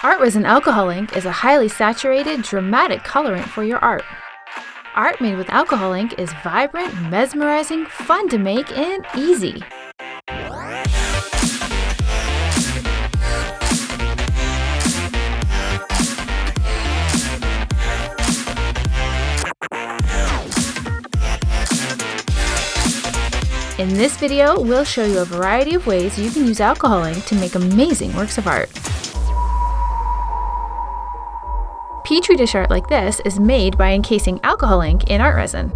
Art Resin Alcohol Ink is a highly saturated, dramatic colorant for your art. Art made with alcohol ink is vibrant, mesmerizing, fun to make, and easy. In this video, we'll show you a variety of ways you can use alcohol ink to make amazing works of art. Petri dish art like this is made by encasing alcohol ink in art resin.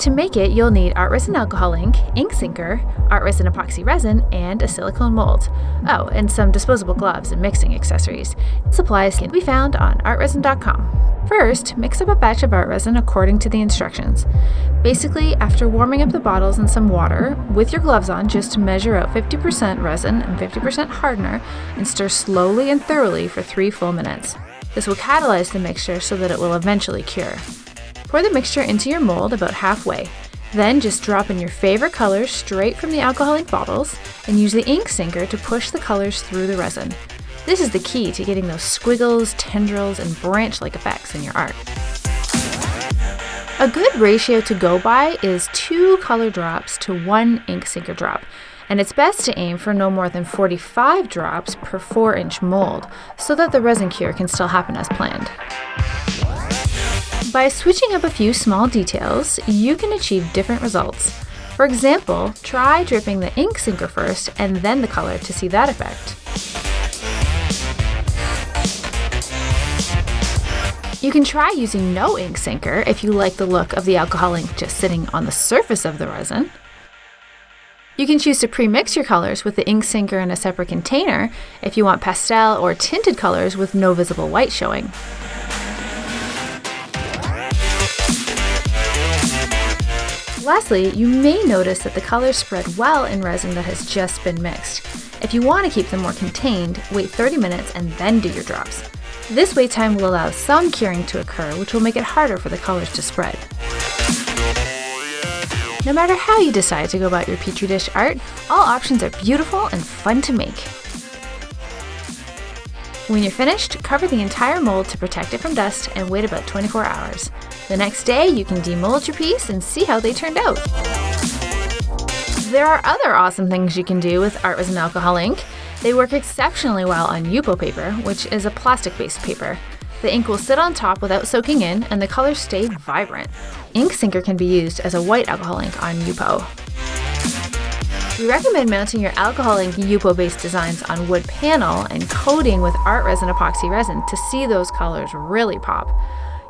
To make it, you'll need art resin alcohol ink, ink sinker, art resin epoxy resin, and a silicone mold. Oh, and some disposable gloves and mixing accessories. Supplies can be found on artresin.com. First, mix up a batch of art resin according to the instructions. Basically, after warming up the bottles in some water, with your gloves on, just measure out 50% resin and 50% hardener and stir slowly and thoroughly for 3 full minutes. This will catalyze the mixture so that it will eventually cure. Pour the mixture into your mold about halfway. Then just drop in your favorite colors straight from the alcohol ink bottles and use the ink sinker to push the colors through the resin. This is the key to getting those squiggles, tendrils, and branch-like effects in your art. A good ratio to go by is two color drops to one ink sinker drop, and it's best to aim for no more than 45 drops per 4 inch mold so that the resin cure can still happen as planned. By switching up a few small details, you can achieve different results. For example, try dripping the ink sinker first and then the color to see that effect. You can try using no ink sinker if you like the look of the alcohol ink just sitting on the surface of the resin. You can choose to pre-mix your colors with the ink sinker in a separate container if you want pastel or tinted colors with no visible white showing. Lastly, you may notice that the colors spread well in resin that has just been mixed. If you want to keep them more contained, wait 30 minutes and then do your drops. This wait time will allow some curing to occur, which will make it harder for the colors to spread. No matter how you decide to go about your Petri dish art, all options are beautiful and fun to make. When you're finished, cover the entire mold to protect it from dust and wait about 24 hours. The next day, you can demold your piece and see how they turned out. There are other awesome things you can do with art resin alcohol ink. They work exceptionally well on Yupo paper, which is a plastic-based paper. The ink will sit on top without soaking in, and the colors stay vibrant. Ink Sinker can be used as a white alcohol ink on Yupo. We recommend mounting your alcohol ink Yupo-based designs on wood panel and coating with art resin epoxy resin to see those colors really pop.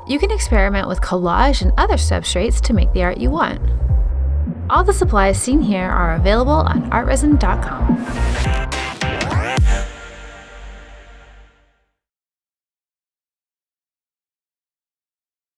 You can experiment with collage and other substrates to make the art you want. All the supplies seen here are available on artresin.com.